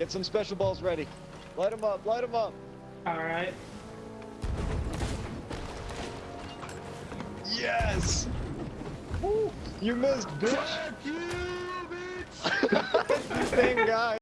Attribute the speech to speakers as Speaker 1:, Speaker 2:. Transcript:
Speaker 1: Get some special balls ready. Light them up, light them up.
Speaker 2: Alright.
Speaker 1: Yes! Woo! You missed, bitch!
Speaker 3: Fuck you, bitch!
Speaker 1: Same guy.